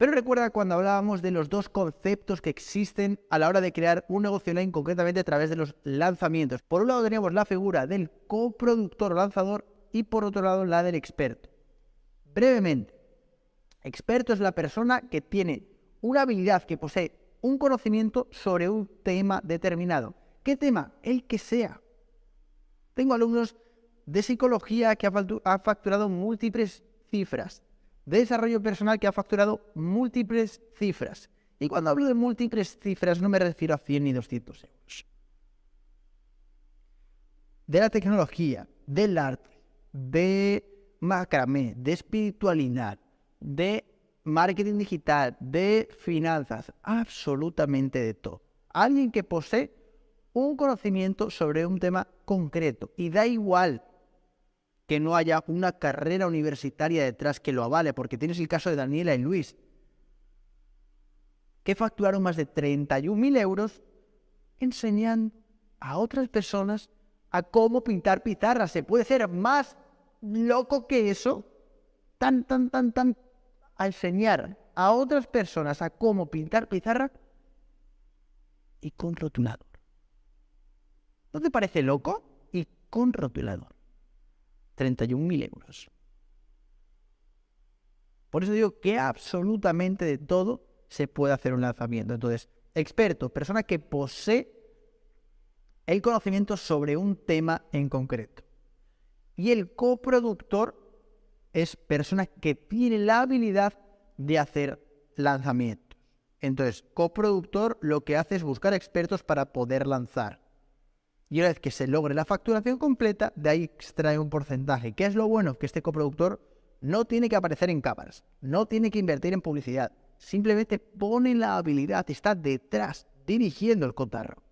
Pero recuerda cuando hablábamos de los dos conceptos que existen a la hora de crear un negocio online, concretamente a través de los lanzamientos. Por un lado teníamos la figura del coproductor o lanzador y por otro lado la del experto. Brevemente, experto es la persona que tiene una habilidad, que posee un conocimiento sobre un tema determinado. ¿Qué tema? El que sea. Tengo alumnos de psicología que han facturado múltiples cifras, de desarrollo personal que ha facturado múltiples cifras. Y cuando hablo de múltiples cifras no me refiero a 100 ni 200 euros. De la tecnología, del arte, de macramé, de espiritualidad, de marketing digital, de finanzas, absolutamente de todo. Alguien que posee un conocimiento sobre un tema concreto y da igual que no haya una carrera universitaria detrás que lo avale, porque tienes el caso de Daniela y Luis, que facturaron más de 31.000 euros enseñando a otras personas a cómo pintar pizarras. Se puede ser más loco que eso, tan, tan, tan, tan a enseñar a otras personas a cómo pintar pizarra y con rotulador. ¿No te parece loco? Y con rotulador. 31.000 euros. Por eso digo que absolutamente de todo se puede hacer un lanzamiento. Entonces, experto, persona que posee el conocimiento sobre un tema en concreto. Y el coproductor es persona que tiene la habilidad de hacer lanzamientos. Entonces, coproductor lo que hace es buscar expertos para poder lanzar. Y una vez que se logre la facturación completa, de ahí extrae un porcentaje. ¿Qué es lo bueno? Que este coproductor no tiene que aparecer en cámaras, no tiene que invertir en publicidad, simplemente pone la habilidad, está detrás, dirigiendo el cotarro.